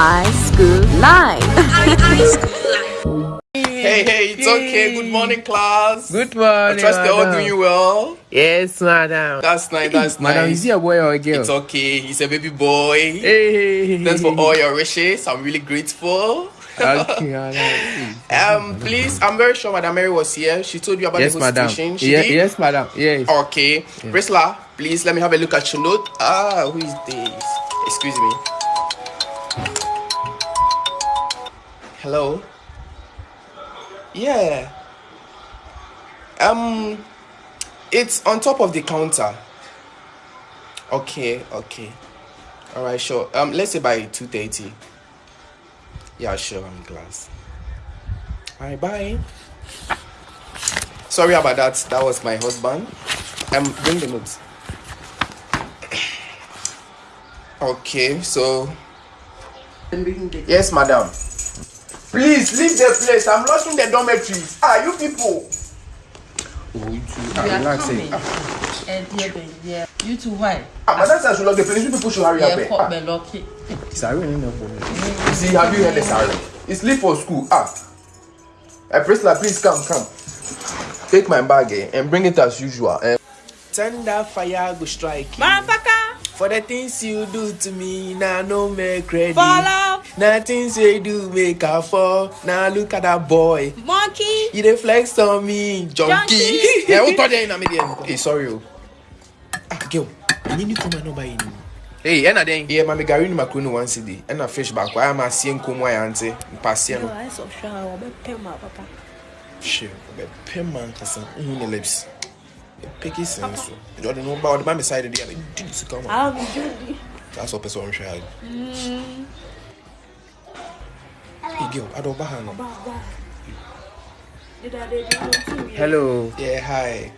High School Live. Hey, hey, it's okay. Good morning, class. Good morning. I trust they're all madam. doing well. Yes, madam. That's nice. That's Madam, nice. is he a boy or a girl? It's okay. He's a baby boy. Hey. Thanks for all your wishes. I'm really grateful. Okay. Um, please, I'm very sure Madam Mary was here. She told you about Yes, the whole madam. situation. She Ye- did? yes, madam. Yes. Okay. Priscilla, please let me have a look at your note. Ah, who is this? Excuse me. Hello? Yeah. Um, it's on top of the counter. Okay, okay. All right, sure. Um, let's say by 2.30. Yeah, sure, I'm glass. All right, bye. Sorry about that. That was my husband. Um, bring the notes. Okay, so. Yes, madam. Please leave the place. I'm locking the dormitories. Ah, you people. Oh, you. You Ah, are relax, eh. coming. Eh, dear baby. You too, why? Ah, madam says I should lock the place. You people should hurry up. Yeah, eh. caught Ah, me lucky. Sorry, no problem. see, have you heard the siren? It's leave for school. Ah. Uh, Priscilla, please come, come. Take my bag eh, and bring it as usual. Eh. Thunder fire go strike you. Motherfucker! For the things you do to me, now no make credit. Follow! nothing say do make her fall. Na look at that boy. Monkey. You dey flex on me junkie. Yeah we call there in amedian hey sorry o ah girl. I need you to my number in. Hey, ɛna dɛn yɛ ma megare no makuro no once day ɛna fish baako ayɛ ma aseɛ nkom ayɛ ante mpaseɛ no. Hwɛ ɔbɛpɛ ma nkasa wohu ne lips. Ɛpɛki sɛn so ɔde no ba ɔde ma me side deɛ a bɛdi ne sika ma saa sɛ ɔpɛ sɛ ɔnhwɛ ha girl, I don't buy her no. Hello. Yeah, hi.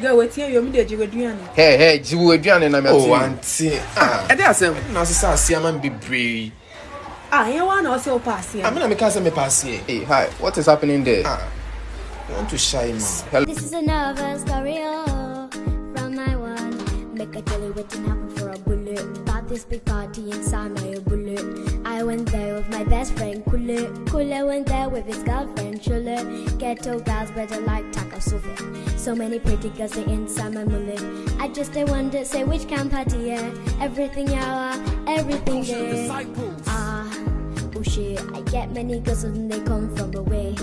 Girl, wait here, you're me there, you're Hey, hey, Jibu, aduane na me Oh, auntie. Ah. Ede asem. na sɛ sɛ aseɛ ma me bebree Ah, you want to say pass here? amena meka sɛ mepa aseɛ Hey, hi. What is happening there? ah you want to shy me Hello. This is another story oh, from my one. Make a jelly waiting happen for bullet. About this big party inside my bullet. I went there with my best friend Kule. Kule went there with his girlfriend Chule. Ghetto guys better like Taka Sufi. So many pretty girls they inside my mullet. I just they wonder say which camp party yeah. Everything yawa, everything there. Ah. Oh shit, I get many girls when they come from away.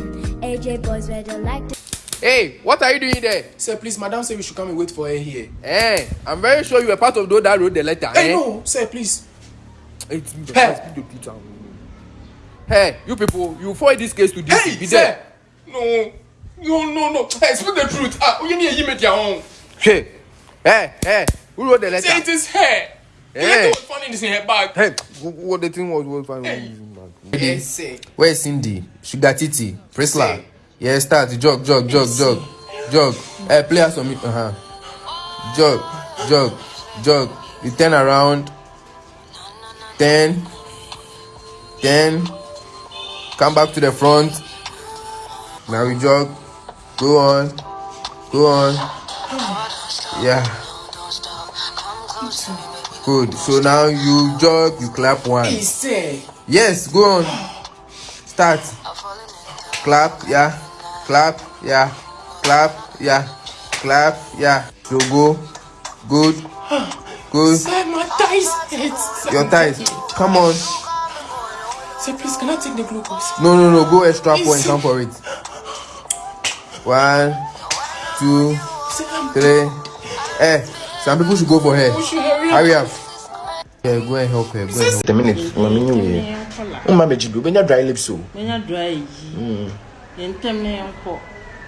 AJ boys better like to Hey, what are you doing there? sir please madam say we should come and wait for her here Eh, I'm very sure you were part of those that wrote the letter. hey eh? no sir please It's me. Hey. Hey, you people, you forward this case to DC. hey Be sir there. no no no no hey speak the truth ah oye ni eyi make their own Hey, hey, hey, who wrote the letter? say it is her the Hey. letter was found in this in her bag Hey, wh- what the thing was was fine. yes sir Where's Cindy? Sugar Titi, Priscilla. Say. Yeah, start jog, jog, jog, jog, jog. Hey, play us on me. Uh huh. Jog, jog, jog. You turn around. Ten. Ten. Come back to the front. Now we jog. Go on. Go on. Yeah. Good. So now you jog, you clap one. Yes, go on. Start. Clap, yeah. Clap, yeah. Clap, yeah. Clap, yeah. So go. Good. Good. sir my thighs hurt sir. Your thighs. Come on. sir please can I take the glucose No, no, no. Go extra point. Easy. Come for it. One, two, three. Eh, some people should go for her. should hurry up. Yeah, go and help her. Go and help the minute mami nyi wie woma bɛgye bi wobɛnya dry lips o Menya dry yi. Yentem ne yanko.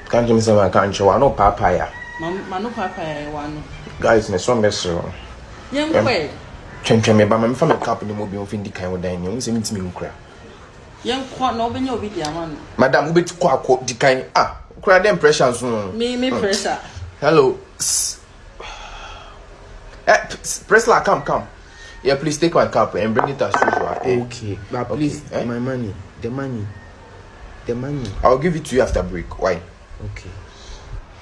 ka nkyɛ me sɛ maka nkyɛ wɔ ano paapae a Mano papa ya wano. guys ne sɔ mbɛserɛ wo Yenkwe. twɛntwɛn me ba ma mefa me cap no mu bi ɔmfi ndi kan wɔ dan ne ɔhu sɛ mentimi nkura Yenkwa na obenya obi di ama no. madam wobɛti kɔ akɔ di kan ah kora dɛ impression so no Me me pressure. hello eh, P- Priscilla come come yeah please take my cap and bring it as usual eh? Okay, but Okay, please, eh? my money, the money, the money. i'll give it to you after break why Okay.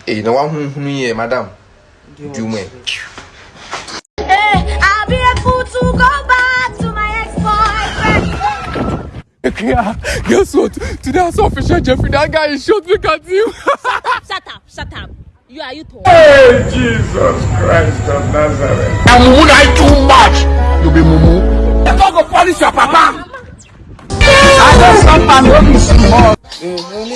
eh na wahunhunu yɛ madam do me Hey, I'll be a fool to go back to my ex-boy. Yeah, guess what? Today I saw official Jeffrey. That guy is shot. Look at you. shut up, shut up. You are you tall? Hey, Jesus Christ of Nazareth. And mumu like too much. You be mumu. You don't go polish your papa. I don't stop and.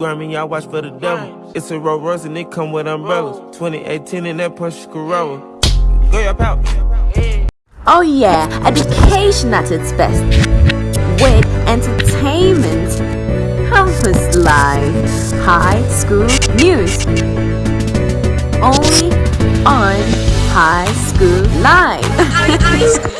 hey, hey. I y'all watch for the devil. It's a Rolls Royce and it come with umbrellas. 2018 in that Porsche Corolla. Go your pouch. Oh yeah, education at its best. With entertainment, campus life, high school news. Only on High School Live.